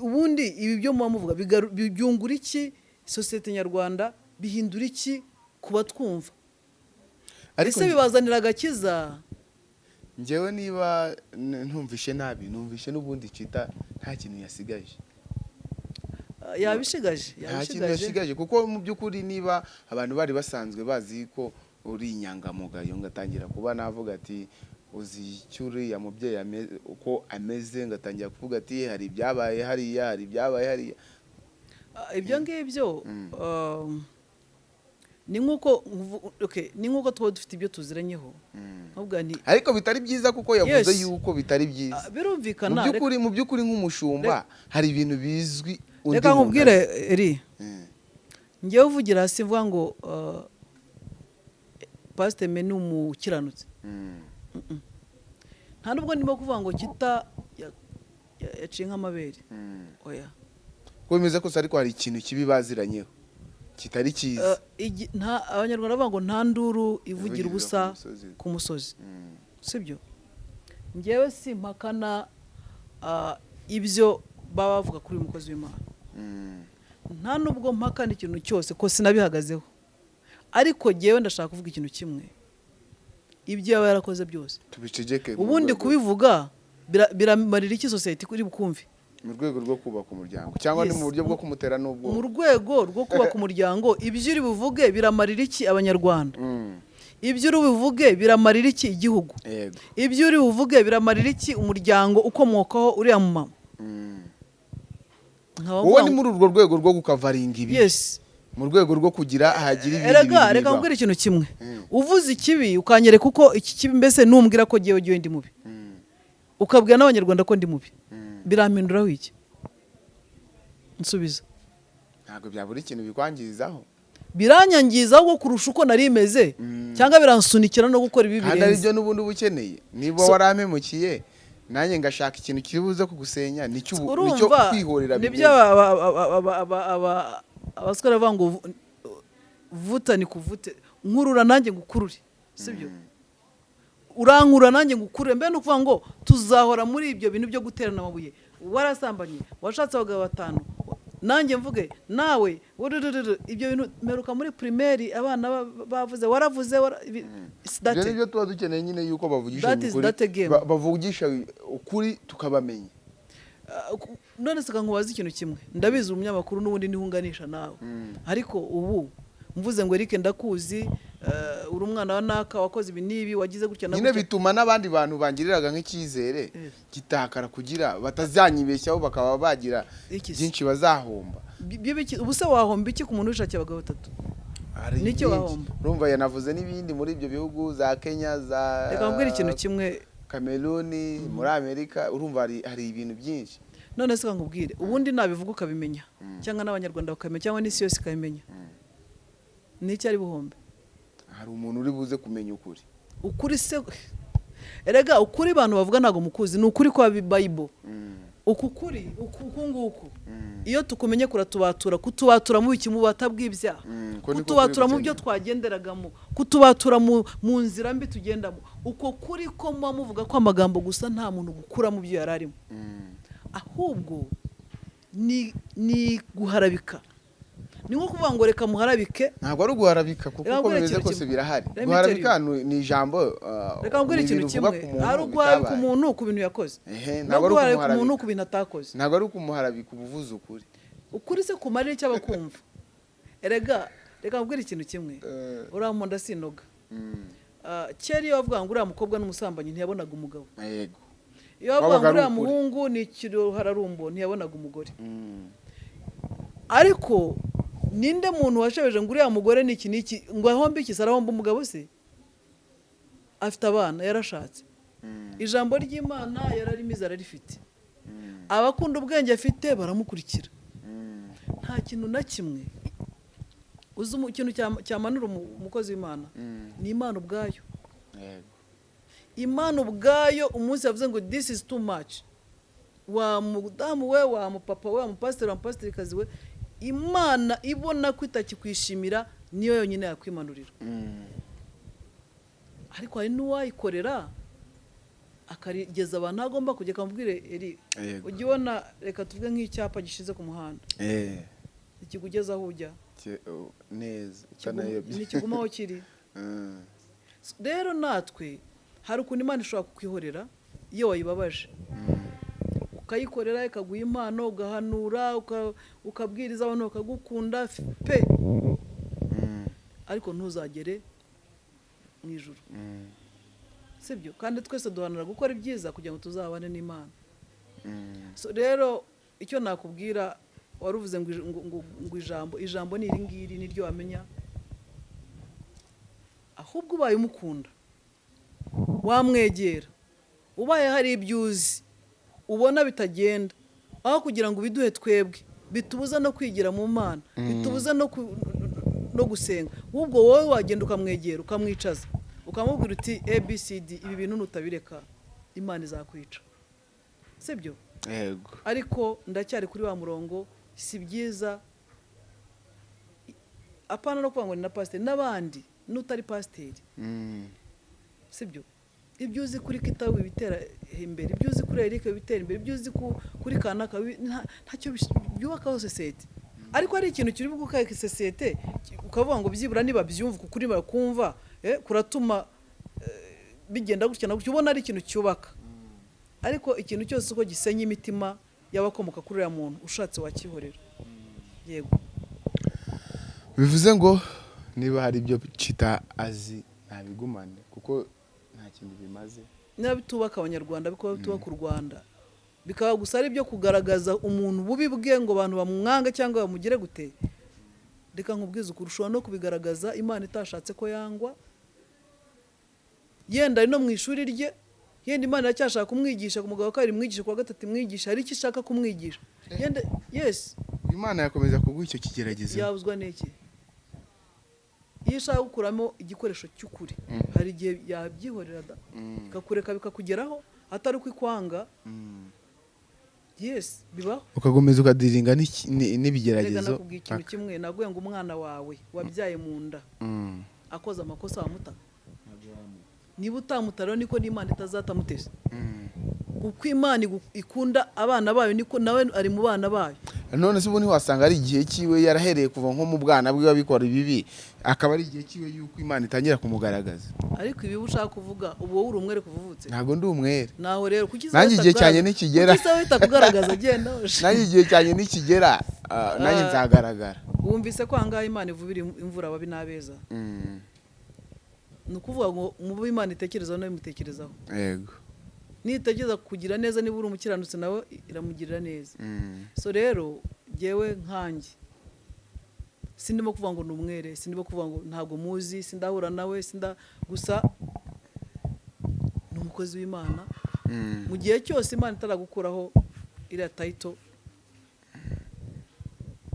Ubundi ibi byo muba muvuga byungura iki? Sosiyete nyarwanda bihindura iki ku batwumva? Ese bibazanira agakiza? Njyewe niba ntumvishe nabi numvishe n'ubundi cita nta kintu yasigaje. Ah, yabishigaje nta kintu yasigaje kuko mu by'ukuri niba abantu bari basanzwe bazi ko uri inyangamugayo ngatangira kuba navuga ati uzi icyo uriya mubyeyi uko ameze ngatangira kuvuga ati hari ibyabaye hariya hari ibyabaye hariya. Ah, ibyo ngibyo um, ni nk'uko tuba dufite ibyo tuziranyeho. Nti ariko bitari byiza kuko yavuze yuko bitari byiza. Ah, birumvikana mu by'ukuri nk'umushumba hari ibintu bizwi reka nkubwire eri. Mm. ngewe uvugira hasi mvuga ngo uh, pasiteme ni umukiranutsi. Mm. Nta nubwo ndimo kuvuga ngo kita ya- ya- yaciye nk'amabere. Mm. oya. Ko bimeze kose ariko hari ikintu kibi baziranyeho? Kitari cyiza? Igi- nta- abanyarwanda bavuga ngo nta nduru ivugira ubusa ku musozi. ku musozi. Mm. sibyo? Ngewe simpakana ah, ibyo baba bavuga kuri uyu mukozi w'imana. Mm. nta nubwo mpakana ikintu cyose ko sinabihagazeho. Ariko ngewe ndashaka kuvuga ikintu kimwe. Ibyo yaba yarakoze byose. Ubundi kubivuga bira- biramarira iki sosiyete kuri bukumve? mu rwego rwo kubaka umuryango cyangwa ni mu buryo bwo kumutera n'ubwo mu rwego rwo kubaka umuryango ibyo uri buvuge biramarira iki abanyarwanda? Mm. ibyo uri buvuge biramarira iki igihugu? Ibyo uri buvuge biramarira iki umuryango ukomokaho uriya mu mama Mm. wowe ni muri urwo rwego rwo gukavaringa ibi. Yes. Mu rwego rwo kugira hagira ibindi erega bintu reka nkubwire ikintu kimwe Mm. uvuze ikibi ukanyereka uko iki kibi mbese numbwira ko ngewe ngewe ndi mubi Mm. ukabwira n'abanyarwanda ko ndi mubi Mm. birampinduraho iki nsubiza ntabwo byabura ikintu bikwangirizaho biranyangiza ahubwo kurusha uko nari meze Mm. cyangwa biransunikira no gukora ibi kandi birenze byo n'ubundi uba ukeneye niba warampemukiye nanjye ngashaka ikintu kiri buze kugusenya ni cyo kwihorera bimeze. Aba- aba- aba- aba- aba- aba- abasore bavuga ngo vu- vuta ni kuvute nkurura nanjye ngukurure. Sibyo? Urankura nanjye ngukurure mbe ni ukuvuga ngo tuzahora muri ibyo bintu byo guterana amabuye. Warasambanye washatse abagabo batanu. Nanjye mvuge nawe ibyo bintu mperuka muri pirimeri abana ba- bavuze waravuze that ibyo it. ni byo tuba dukeneye nyine yuko bavugisha ukuri bavugisha ukuri tukabamenya. Uh, none se nkubaza ikintu kimwe. Ndabizi umunyamakuru n'ubundi nihunganisha nawe. Ariko ubu mvuze ngo Eric ndakuzi uh, uri umwana wa naka wakoze ibi n'ibi wagize gutya na nyine bituma n'abandi bantu bangiriraga nk'icyizere gitakara kugira batazanyibeshyaho bakaba bagira byinshi bazahomba. Bi- bi- biki- ubu se wahomba iki ku muntu wishakiye abagabo batatu? Nicyo wahomba. urumva yanavuze n'ibindi muri ibyo bihugu za kenya za reka mbwira ikintu kimwe. Kameruni muri amerika urumva hari ibintu byinshi. None se nkubwire ubundi nabivuga ukabimenya. Cyangwa n'abanyarwanda bakamenya cyangwa n'isi yose ikabimenya. N'icyo ari buhombe? Hari umuntu uri buze kumenya ukuri. Ukuri se erega ukuri abantu bavuga ntabwo mukuzi. Ni ukuri kwa bayibo uku kuri uku uku nguku. Iyo tukumenye kuratubatura kutubatura mu biki mu Mm, kutubatura mu byo twagenderagamo kutubatura mu mu nzira mbi tugendamo. Uko kuri ko muba muvuga ko amagambo gusa nta muntu gukura mu byo yari arimo ahubwo ni guharabika. Ni nko kuvuga ngo reka muharabike. Ntabwo ari uguharabika kuko uko bimeze kose birahari. Guharabika ni ijambo uh, reka nkubwire ni ikintu kimwe. hari uguharabika umuntu ku bintu yakoze. Ntabwo ari guharabika ukumuharabika. umuntu ku bintu atakoze. Ntabwo ari ukumuharabika uba uvuze ukuri. Ukuri se kumarira icyo abakumva erega reka nkubwire ikintu kimwe. Eh. uriya muntu ndasinoga Mm, Ah, kera iyo bavuga ngo uriya mukobwa n'umusambanyi ntiyabonaga umugabo. Yego iyo bavuga ngo uriya muhungu ni ikirohararumbo ntiyabonaga umugore. Mm, ariko ninde muntu washebeje ngo uriya mugore ni iki n'iki ngo ahombe iki se arahomba umugabo se? Afite abana yarashatse. Mm, ijambo ry'imana yararimize ararifite abakunda ubwenge afite baramukurikira. Nta kintu na kimwe uzi ikintu cyama- cyamanura umu- umukozi w'imana? Ni imana ubwayo. Imana ubwayo umunsi yavuze ngo this is too much. Wa mudamu we wa mupapa we wa mupasiteri wa mupasitirikazi we imana ibona ko itakikwishimira niyo yonyine yakwimanurira. Ariko hari n'uwayikorera akarigeza abantu agomba kujya akamubwire eri ujya ubona reka tuvuge nk'icyapa gishize ku muhanda. Eh, ikigugeza aho ujya. Oh, neza. Kiguma- utanayobye ntikiguma aho kiri. Mm. rero natwe hari ukuntu imana ishobora kukwihorera? Iyo wayibabaje. Ukayikorera ikaguha impano ugahanura uka- ukabwiriza abantu bakagukunda pe! Ariko ntuzagere mu Mm. sibyo kandi twese duharanira gukora ibyiza kugira ngo tuzabane n'imana. Rero icyo nakubwira wari uvuze ngo ij- ngo- ngo- ngo ijambo ijambo ni iri ngiri niryo wamenya. Ahubwo ubaye umukunda. Wamwegera. Ubaye hari ibyo uzi ubona bitagenda. Aho kugira ngo ubiduhe twebwe bitubuza no kwigira mu mana bitubuza no ku- no gusenga. Ahubwo wowe wagenda ukamwegera ukamwicaza ukamubwira uti abcd ibi bintu nutabireka imana izakwica. Sibyo? Yego. Ariko ndacyari kuri wa murongo si byiza apana no kuvuga ngo ni na pasiteri n'abandi n'utari pasiteri. Mm. Sibyo ibyo uzi kuri kitabu bitera imbere ibyo uzi kuri erike bitera imbere ibyo uzi ku- kuri kanaka ntacyo byubakaho sosiyete. Ariko hari ikintu kiri bwubaka sosiyete ukavuga ngo byibura niba byumva kuri bakumva eh, kuratuma eh, bigenda gutya na ubona ari ikintu cyubaka. Ariko ikintu cyose uko gisenya imitima y'abakomoka kuri uriya muntu ushatse wakihorera. Yego. Bivuze ngo niba hari ibyo cita azi ntabigumane kuko nta kintu bimaze. Niba bitubaka abanyarwanda bikaba bitubaka u rwanda. Bikaba gusa ari ibyo kugaragaza umuntu bubi bwe ngo abantu bamwanga cyangwa bamugire gute? Reka nkubwize ukuri ushobora no kubigaragaza imana itashatse ko yangwa? Yenda ari no mu ishuri rye yenda imana iracyashaka kumwigisha ku mugabo kabiri imwigisha ku wa gatatu imwigisha hari icyo ishaka kumwigisha? Yenda yesi imana yakomeza kuguha icyo kigeragezo. Yabuzwa n'iki? Iyo ishaka gukuramo igikoresho cy'ukuri hari igihe yabyihorera da? Mm. ikakureka bikakugeraho atari uko ikwanga? Mm. yesi bibaho. Ugakomeza ukadiringa n'ibigeragezo? Nakubwiye ikintu kimwe naguye ngo umwana wawe wabyaye mu nda. Mm. akoze amakosa wamuta niba utamuta rero niko n'imana itazatamuteza Mm. Uko imana ikunda abana bayo niko nawe ari mu bana bayo. None se ubu ntiwasanga ari igihe cyiwe yarahereye kuva nko mu bwana bwe abikora ibibi akaba ari igihe cyiwe yuko imana itangira kumugaragaza. Ariko ibi ushaka kuvuga ubu wowe uri umwere kuva uvutse. Ntabwo ndi umwere. Naho rero kuki Nanjye igihe cyanjye nikigera. wita kugaragaza? Genda nanjye igihe cyanjye nikigera ah, nanjye Ah. nzagaragara. Wumvise ko ahangaha imana ivubira imvura ababi n'abeza? Mm. ni ukuvuga ngo mu bo imana itekerezaho nawe imutekerezaho yego. Nitekereza kugira neza niba uri umukiranutsi nawe iramugirira neza. Mm. so rero jyewe nkanjye sindimo kuvuga ngo ni umwere sindimo kuvuga ngo ntabwo muzi sindahura nawe sinda gusa ni umukozi w'imana. Mm. mu gihe cyose imana itaragukuraho iriya tayito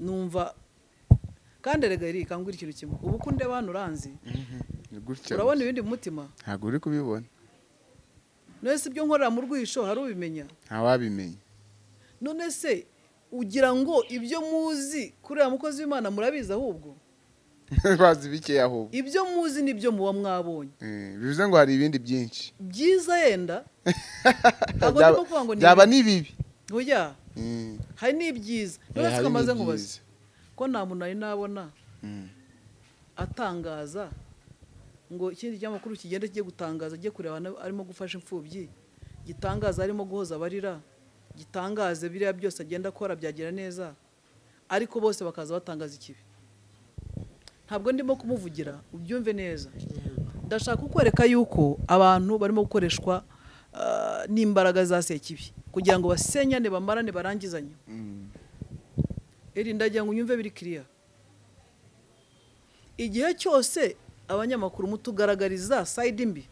numva kandi erega iri ikangura ikintu kimwe. Ubu ko ndeba hano uranzi Mhm. Urabona ibindi mu mutima? Ntabwo uri kubibona. None se ibyo nkorera mu rwisho hari ubimenya ntawabimenya none se ugira ngo ibyo muzi uriya mukozi w'imana murabizi ahubwo? Bazi bikeya ahubwo. Ibyo muzi ni byo muba mwabonye. Eh, bivuze ngo hari ibindi byinshi. Byiza yenda. Byaba- ni bibi. oya. Mm. hari n'ibyiza. Eh, kamaze n'ibyiza. nkubaza ko nta muntu nari nabona Mm. atangaza ngo ikindi kinyamakuru kigenda kijye gutangaza ajye kureba arimo gufasha imfubyi gitangaza arimo guhoza abarira gitangaze biriya byose agenda akora byagira neza ariko bose bakaza batangaza ikibi. Ntabwo ndimo kumuvugira ubyumve neza. Ndashaka kukwereka yuko abantu barimo gukoreshwa ah, n'imbaraga za sekibi kugira ngo basenyane bamarane barangizanye. Mm. iri ndagira ngo unyumve biri kiriya igihe cyose abanyamakuru mutugaragariza sayidi mbi.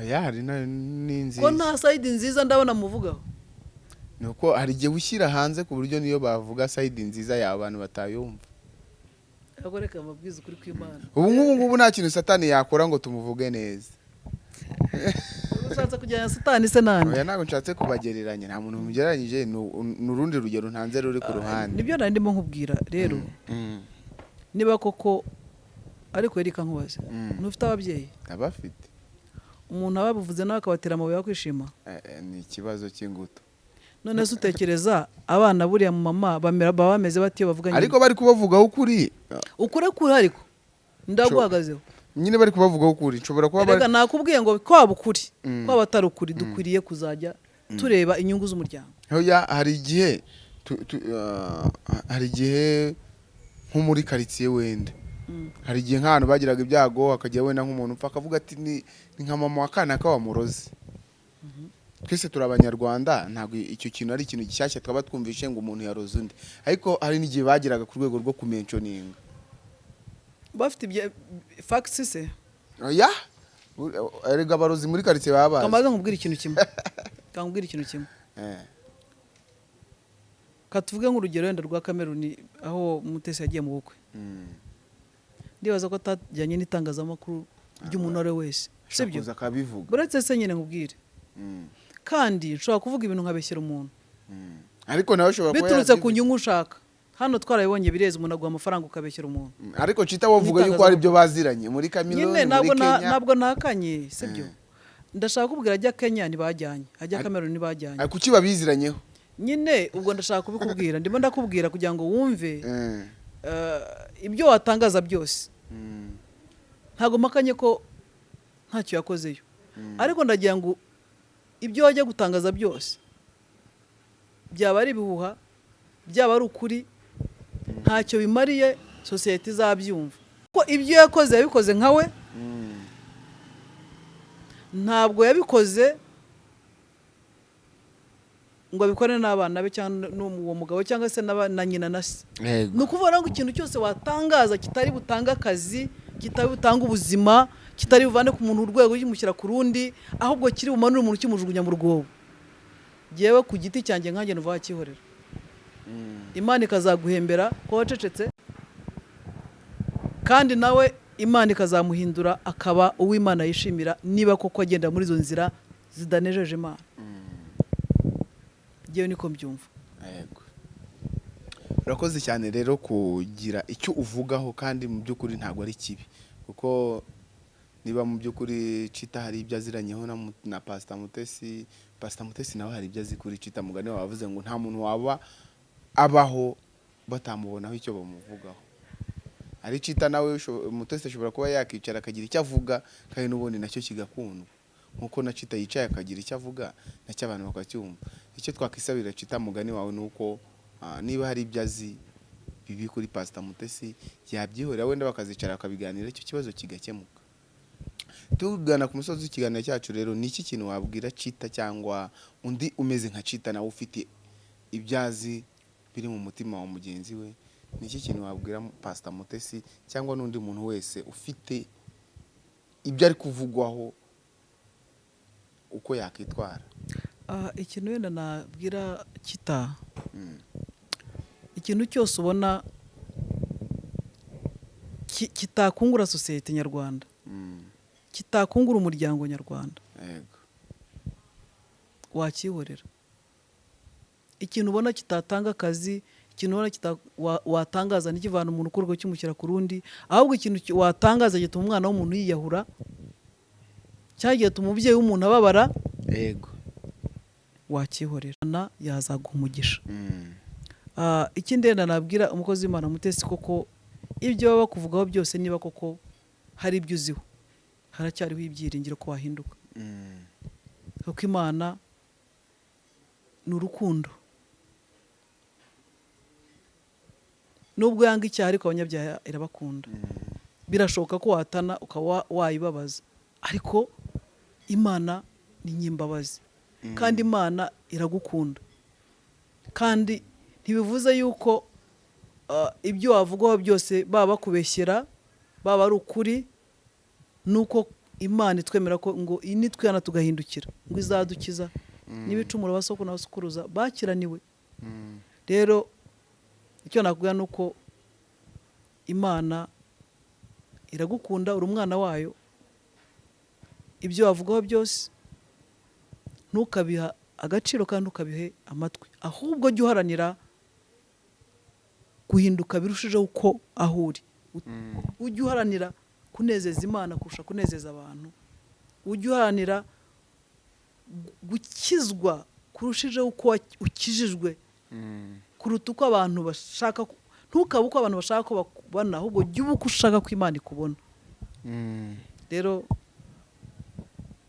Oya hari na- n'inziza ko nta sayidi nziza ndabona muvugaho? Ni uko hari igihe ushyira hanze ku buryo niyo bavuga sayidi nziza yawe abantu batayumva. Reka amabwiriza ukuri kw'imana. Ubu ngubu ngubu nta kintu satani yakora ngo tumuvuge neza. Ushatse kujyana satani se nande? Oya ntabwo nshatse kubagereranya. Nta muntu mugereranyije ni ni urundi rugero ntanze ruri ku ruhande. ni byo nari ndimo nkubwira rero. Mm, niba koko ariko reka nkubaze Mm. ntufite ababyeyi? Abafite. Umuntu ababuvuze nawe akabatera amabuye yo kwishima? Eh, eh, ni ikibazo cy'ingutu. None se utekereza abana buriya mu mama baba bameze bati iyo bavuganye? Ariko bari kubavugaho ukuri. Ukure kure ariko ndaguhagazeho nyine bari kubavugaho ukuri. Nshobora kuba bari nakubwiye ngo kwaba ukuri Mm. kwaba atari ukuri dukwiriye kuzajya tureba inyungu z'umuryango. Hari igihe ah, hari igihe nko muri karitsiye wenda Mm. Hari igihe nk'ahantu bagiraga ibyago hakajya wenda nk'umuntu upfa akavuga ati ni nka mama wa kana wamuroze twese turi abanyarwanda ntabwo icyo kintu ari ikintu gishyashya twaba twumvishe ngo umuntu yaroze undi. Ariko hari n'igihe bageraga ku rwego rwo kumenconinga bafite ibya fagisi se? Oya erega abarozi muri karitsiye baba bazi kamaze nkubwira ikintu kimwe. Kamubwira ikintu kimwe. Eh, katuvuge nk'urugero wenda rwa kameruni aho mutesi yagiye mu bukwe. Mm. Ndibaza ko atajyanye n'itangazamakuru ry'umuntu uwo ari we wese sibyo uretse se nyine nkubwire. Mm, kandi nshobora kuvuga ibintu nkabeshyira umuntu. Mm. ariko nawe ushobora kuba biturutse ku nyungu ushaka hano twarabibonye bireze umuntu aguha amafaranga ukabeshyira umuntu. Mm, ariko cita wavuga yuko hari ibyo baziranye. Muri ntabwo muri kenya. ntabwo nakanye sibyo ndashaka kubwira ajya kenya ntibajyanye. Ajya Ari- kameruni ntibajyanye. Kuki babiziranyeho? Nyine ubwo ndashaka kubikubwira. Ndimo ndakubwira kugira ngo wumve Eh, eh, ibyo watangaza byose. Ntabwo mpakanye ko ntacyo yakozeyo. Mm. ariko ndagira ngo ibyo wajya gutangaza byose byaba ari ibihuha byaba ari ukuri ntacyo bimariye sosiyete izabyumva. Ko ibyo yakoze yabikoze nka we. Mm, ntabwo yabikoze ngo abikore n'abana be cyangwa n'uwo mugabo cyangwa se na nyina na se. Ni ukuvuga ngo ikintu cyose watangaza kitari butange akazi kitari butange ubuzima kitari buvane ku muntu urwego kimushyira ku rundi ahubwo kiri bumanure umuntu kimujugunya mu rwobo. Ngewe ku giti cyanjye nkanjye nuva wakihorera. Mm, imana ikazaguhembera ko wacecetse kandi nawe imana ikazamuhindura akaba uw'imana yishimira niba koko agenda muri izo nzira zidanejeje imana. Ngewe niko mbyumva. Urakoze cyane rero kugira icyo uvugaho kandi mu by'ukuri ntabwo ari kibi. Kuko niba mu by'ukuri cita hari ibyo aziranyeho na, pasita mutesi pasita mutesi nawe hari ibyo azi kuri cita mugani wavuze ngo nta muntu waba abaho batamubonaho icyo bamuvugaho. Ari cita nawe mutesi ashobora kuba yakicara akagira icyo avuga kandi n'ubundi na cyo kigakundwa. Nk'uko na cita yicaye akagira icyo avuga na cyo abantu bakacyumva. Icyo twakwisabira cita mugani wawe ni uko ah, niba hari ibyo azi bibi kuri pasita mutesi yabyihorera wenda bakazicara bakabiganira icyo kibazo kigakemuka. Tugana ku musozi w'ikiganiro cyacu rero ni iki kintu wabwira cita cyangwa undi umeze nka cita nawe ufite ibyo azi biri mu mutima wa mugenzi we? Ni iki kintu wabwira pasita mutesi cyangwa n'undi muntu wese ufite ibyo ari kuvugwaho uko yakwitwara? Ikintu wenda nabwira kita? Ikintu cyose ubona ki- kitakungura sosiyete nyarwanda. Kitakungura umuryango nyarwanda. Wakihorera. Ikintu ubona kitatanga akazi ikintu ubona watangaza ntikivana umuntu rwego kimushyira ku rundi ahubwo ikintu ki- watangaza gituma umwana w'umuntu yiyahura cyangwa gituma umubyeyi w'umuntu ababara yego. Wakihorera yazaguha umugisha Mm. Ah, ikindi wenda nabwira umukozi w'imana mutesi koko ibyo baba bakuvugaho byose niba koko hari ibyo uziho haracyariho ibyiringiro ko wahinduka Mm. kuko imana ni urukundo nubwo yanga icyaha ariko abanyabyaha irabakunda Mm. birashoboka ko watana ukaba wa- wayibabaza ariko imana ni nyimbabazi. Kandi imana iragukunda. Kandi ntibivuze yuko ah, ibyo wavugaho byose baba bakubeshyera baba ari ukuri nuko imana itwemera ko ngo nitwihana tugahindukira ngo izadukiza. N'ibicumuro basoko n'abasukuruza bakiraniwe. Rero icyo nakubwira ni uko imana iragukunda uri umwana wayo. Ibyo wavugaho byose ntukabiha agaciro kandi ntukabihe amatwi. Ahubwo jya uharanira guhinduka birushijeho uko aho uri. Ujye uharanira kunezeza imana kurusha kunezeza abantu. Ujye uharanira gu- gukizwa kurushijeho uko ukijijwe kuruta uko abantu bashaka ntukabe uko abantu bashaka ko bakubona ahubwo jya uba uko ushaka ko imana ikubona. Rero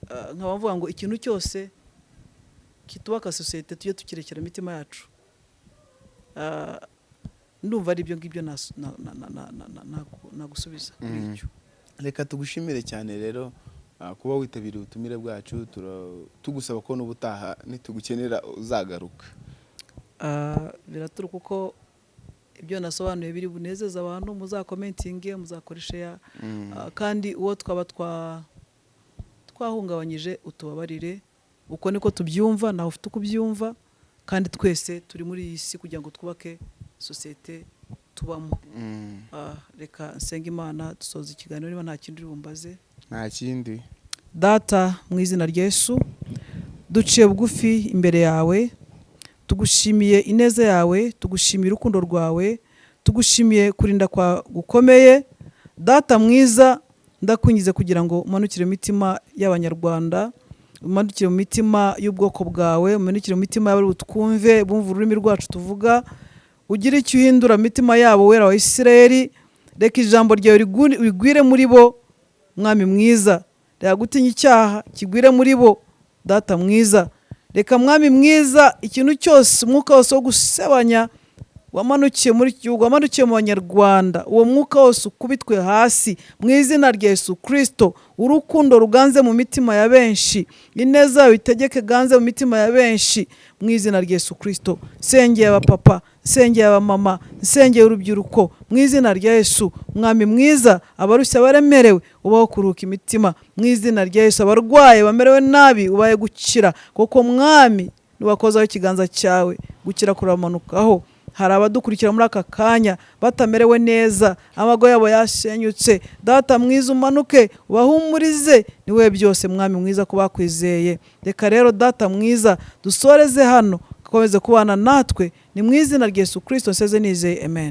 ah, nkaba mvuga ngo ikintu cyose kitubaka sosiyete tujye tukirekera imitima yacu. Ah, ndumva ari ibyo ngibyo nagusubiza kuri Mm. icyo. Reka tugushimire cyane rero ah, kuba witabiriye ubutumire bwacu tugusaba ko n'ubutaha nitugukenera uzagaruka. Ah, biraturuka uko ibyo nasobanuye biri bunezeza abantu muzakomentinge muzakoreshe ya. Ah, kandi uwo twaba twa twahungabanyije utubabarire uko niko tubyumva nawe ufite uko ubyumva kandi twese turi muri iyi si kugira ngo twubake sosiyete tubamo. Mm. Ah, reka nsenga imana dusoza ikiganiro niba nta kindi bumbaze. Nta kindi. Data mu izina rya Yesu duciye bugufi imbere yawe tugushimiye ineza yawe tugushimiye urukundo rwawe tugushimiye kurinda kwa gukomeye. Data mwiza ndakwingize kugira ngo umanukire mu mitima y'abanyarwanda umanukire mu mitima y'ubwoko bwawe umanukire mu mitima y'abari butwumve bumva ururimi rwacu tuvuga ugire icyo uhindura mitima yabo wera wa isirayeli. Reka ijambo ryawe rigwire muri bo mwami mwiza. Reka gutinya icyaha kigwire muri bo data mwiza. Reka mwami mwiza ikintu cyose umwuka wose wo gusebanya wamanukiye muri iki gihugu wamanukiye mu banyarwanda. Uwo mwuka wose ukubitwe hasi mu izina rya yesu kirisito urukundo ruganze mu mitima ya benshi. Ineza yawe itegeke ganze mu mitima ya benshi mu izina rya yesu kirisito nsengeye abapapa nsengeye abamama nsengeye urubyiruko mu izina rya yesu. Mwami mwiza abarushya baremerewe ubaho kuruhuka imitima mu izina rya yesu. Abarwaye bamerewe nabi ubaye gukira. Kuko mwami niwakozaho ikiganza cyawe gukira kuramanukaho. Hari abadukurikira muri aka kanya batamerewe neza amago yabo yashenyutse data mwiza umanuke ubahumurize ni we byose mwami mwiza ko bakwizeye reka rero data mwiza dusoreze hano ukomeze kubana natwe. Ni mu izina rya yesu kirisito nseze nizeye. Amen.